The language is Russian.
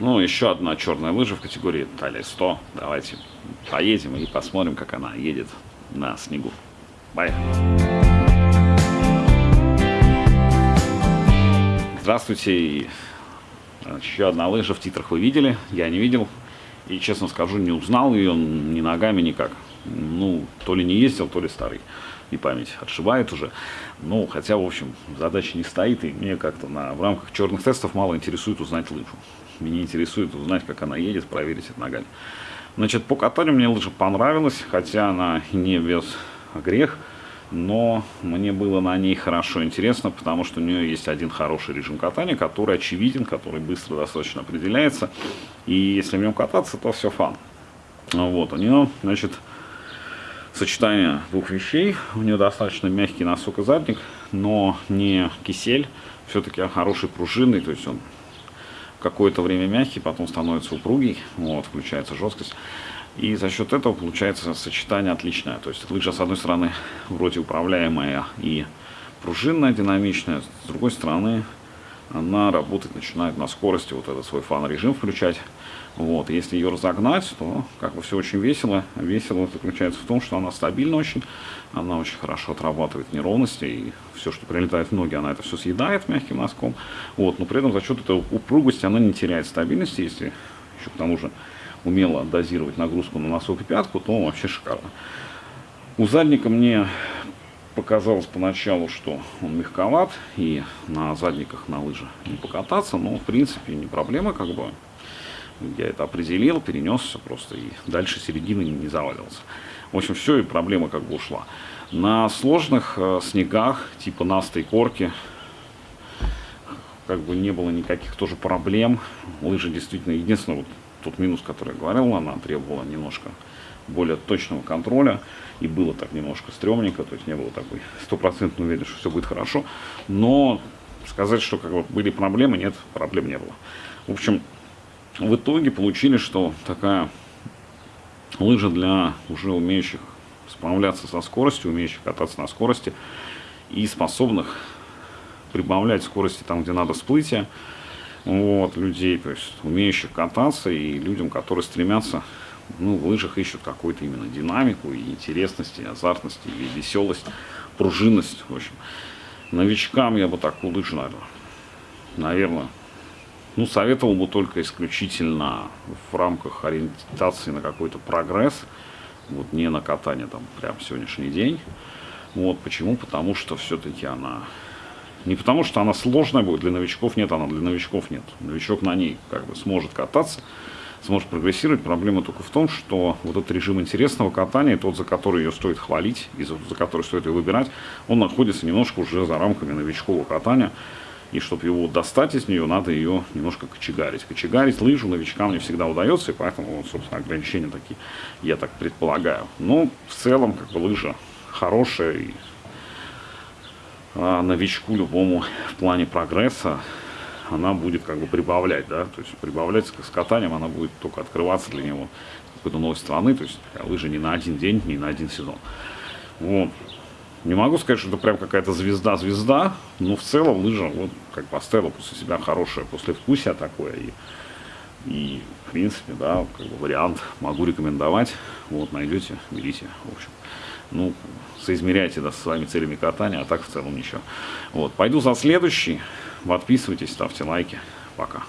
Ну, еще одна черная лыжа в категории талия 100. Давайте поедем и посмотрим, как она едет на снегу. Бай! Здравствуйте! Еще одна лыжа в титрах вы видели, я не видел. И, честно скажу, не узнал ее ни ногами, никак. Ну, то ли не ездил, то ли старый. И память отшибает уже. Ну, хотя, в общем, задача не стоит, и мне как-то на, в рамках черных тестов мало интересует узнать лыжу. Меня интересует узнать, как она едет, проверить это ногами. Значит, по катанию мне лыжа понравилась, хотя она не без грех, но мне было на ней хорошо интересно, потому что у нее есть один хороший режим катания, который очевиден, который быстро достаточно определяется, и если в нем кататься, то все фан. Вот, у нее, значит, сочетание двух вещей, у нее достаточно мягкий носок и задник, но не кисель, все-таки хороший пружинный, то есть он какое-то время мягкий, потом становится упругий, вот, включается жесткость. И за счет этого получается сочетание отличное. То есть лыжа, с одной стороны, вроде управляемая и пружинная, динамичная, с другой стороны, она работать начинает на скорости, вот этот свой фан-режим включать. Вот, если ее разогнать, то как бы все очень весело. Весело заключается в том, что она стабильна очень, она очень хорошо отрабатывает неровности, и все, что прилетает в ноги, она это все съедает мягким носком. Вот, но при этом за счет этой упругости она не теряет стабильности, если еще к тому же умело дозировать нагрузку на носок и пятку, то вообще шикарно. У задника мне показалось поначалу, что он мягковат, и на задниках на лыжах не покататься, но в принципе не проблема, как бы я это определил, перенесся просто и дальше середины не завалился. В общем, все, и проблема как бы ушла. На сложных э, снегах, типа настой корки, как бы не было никаких тоже проблем. Лыжи действительно, единственное, вот тот минус, который я говорил, она требовала немножко более точного контроля. И было так немножко стрёмненько, то есть не было такой стопроцентной уверенности, что все будет хорошо. Но сказать, что как бы были проблемы, нет, проблем не было. В общем, в итоге получили, что такая лыжа для уже умеющих справляться со скоростью, умеющих кататься на скорости и способных прибавлять скорости там, где надо всплытие, вот, людей, то есть умеющих кататься и людям, которые стремятся, ну, в лыжах ищут какую-то именно динамику и интересность, и азартность, и веселость, пружинность, в общем. Новичкам я бы такую лыжу, наверное, наверное, ну, советовал бы только исключительно в рамках ориентации на какой-то прогресс, вот не на катание там прям сегодняшний день. Вот почему? Потому что все-таки она... Не потому что она сложная будет, для новичков нет, она для новичков нет. Новичок на ней как бы сможет кататься, сможет прогрессировать. Проблема только в том, что вот этот режим интересного катания, тот, за который ее стоит хвалить, и за, который стоит ее выбирать, он находится немножко уже за рамками новичкового катания. И чтобы его достать из нее, надо ее немножко кочегарить. Кочегарить лыжу новичкам не всегда удается, и поэтому, вот, собственно, ограничения такие, я так предполагаю. Но в целом, как бы, лыжа хорошая, и а, новичку любому в плане прогресса она будет как бы прибавлять, да, то есть прибавлять с катанием она будет только открываться для него какой-то новой страны, то есть лыжа не на один день, не на один сезон. Вот. Не могу сказать, что это прям какая-то звезда-звезда, но в целом лыжа вот как поставила после себя хорошее послевкусие такое. И, и в принципе, да, как бы вариант могу рекомендовать. Вот, найдете, берите, в общем. Ну, соизмеряйте да, со своими целями катания, а так в целом ничего. Вот, пойду за следующий. Подписывайтесь, ставьте лайки. Пока.